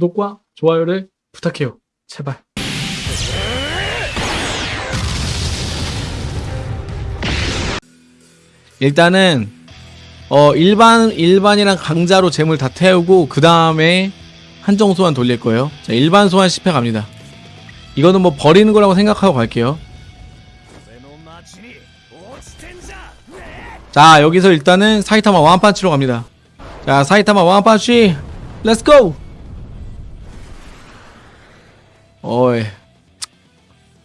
구독과 좋아요를 부탁해요. 제발. 일단은 어 일반 일반이랑 강자로 재물 다 태우고 그 다음에 한정 소환 돌릴 거예요. 자 일반 소환 10회 갑니다. 이거는 뭐 버리는 거라고 생각하고 갈게요. 자 여기서 일단은 사이타마 완판치로 갑니다. 자 사이타마 one punch let's go! 어이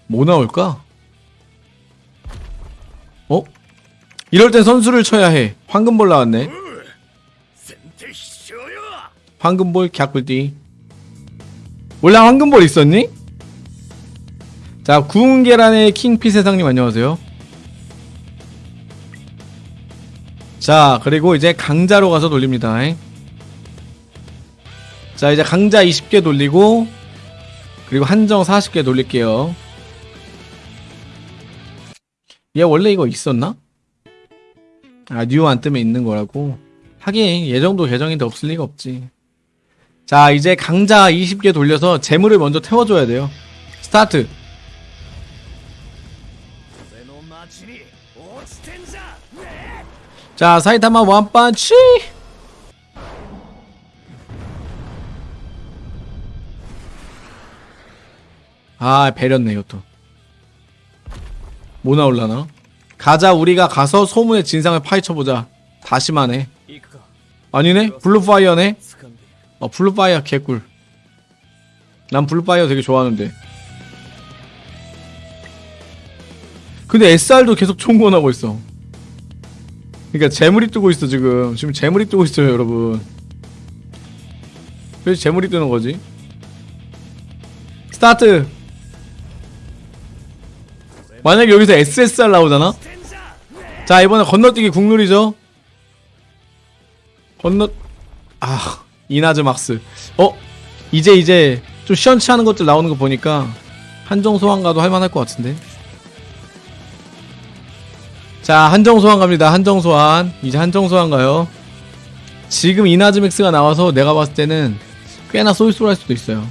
뭐 나올까? 어? 이럴 땐 선수를 쳐야 해. 황금볼 나왔네. 황금볼 갸꿀띠. 원래 황금볼 있었니? 자, 구운 계란의 킹피 세상님 안녕하세요. 자, 그리고 이제 강자로 가서 돌립니다. 자, 이제 강자 20개 돌리고 그리고 한정 40개 돌릴게요. 얘 원래 이거 있었나? 아, new 안 뜨면 있는 거라고? 하긴 이 정도 계정인데 없을 리가 없지. 자, 이제 강자 20개 돌려서 제물을 먼저 태워줘야 돼요. 스타트! 자, 사이타마 one punch! 아, 배렸네, 이것도. 뭐 나올라나? 가자, 우리가 가서 소문의 진상을 파헤쳐보자. 다시마네. 아니네? 블루파이어네? 어, 블루파이어 개꿀. 난 블루파이어 되게 좋아하는데. 근데 SR도 계속 총권하고 있어. 그니까 재물이 뜨고 있어 지금 지금 재물이 뜨고 있어요 여러분 그래서 재물이 뜨는 거지 스타트 만약에 여기서 SSR 나오잖아? 자 이번에 건너뛰기 국룰이죠? 건너 아 이나즈 막스. 어 이제 이제 좀 시원치 않은 것들 나오는 거 보니까 한정 소환가도 할만할 것 같은데. 자 한정 소환 갑니다. 한정 소환. 이제 한정 소환 가요. 지금 이나즈 맥스가 나와서 내가 봤을 때는 꽤나 쏠쏠할 수도 있어요.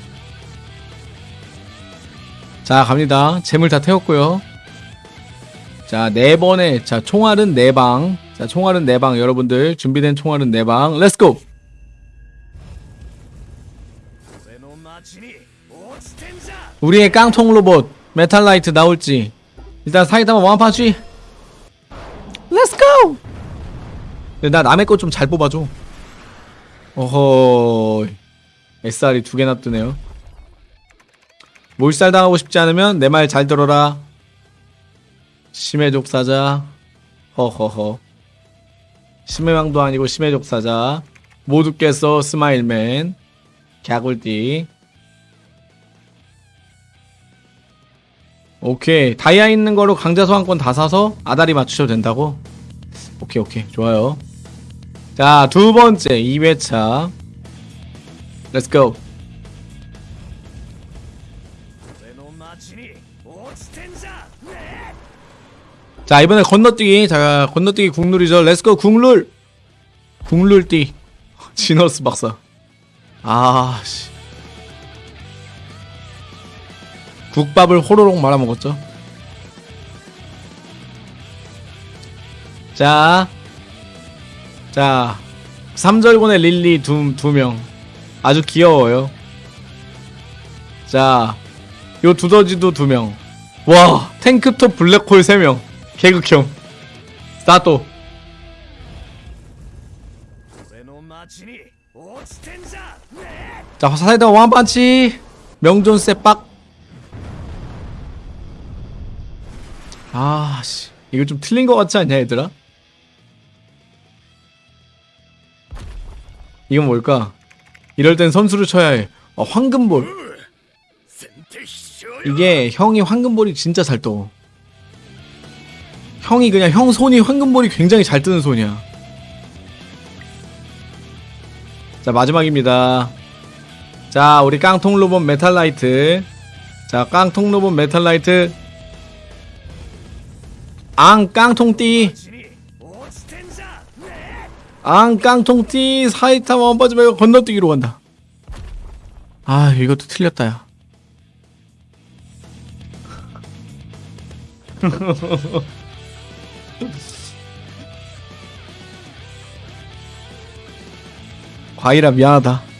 자 갑니다. 제물 다 태웠고요 자 네 번에 자 총알은 네 방 자 총알은 네 방 여러분들 준비된 총알은 네 방 let's go 우리의 깡통 로봇 메탈라이트 나올지 일단 사이타마 one punch Let's go! 나 남의 거 좀 잘 뽑아줘. 어허. SR이 두 개나 뜨네요. 몰살 당하고 싶지 않으면 내 말 잘 들어라. 심해족 사자. 허허허. 심해왕도 아니고 심해족 사자. 모두 깼어 스마일맨. 갸꿀띠. 오케이 다이아 있는 거로 강자 소환권 다 사서 아다리 맞추셔도 된다고? 오케이 오케이 좋아요 자 두번째 2회차 let's go 자 이번에 건너뛰기 자 건너뛰기 국룰이죠 let's go 국룰 국룰띠 지너스 박사 아씨 국밥을 호로록 말아먹었죠 자, 자, 삼절곤의 릴리 두, 두 명. 아주 귀여워요. 자, 요 두더지도 두 명. 와, 탱크톱 블랙홀 세 명. 개극형. 스타트. 자, 사이다 왕반치. 명존 세빡. 아, 씨. 이거 좀 틀린 것 같지 않냐, 얘들아? 이건 뭘까? 이럴 땐 선수를 쳐야 해. 어, 황금볼. 이게 형이 황금볼이 진짜 잘 떠. 형이 그냥 형 손이 황금볼이 굉장히 잘 뜨는 손이야. 자, 마지막입니다. 자, 우리 깡통 로봇 메탈라이트. 자, 깡통 로봇 메탈라이트. 앙 깡통띠. 앙 깡통띠 사이타마 one punch 말고 건너뛰기로 간다 아 이것도 틀렸다 야 과일아 미안하다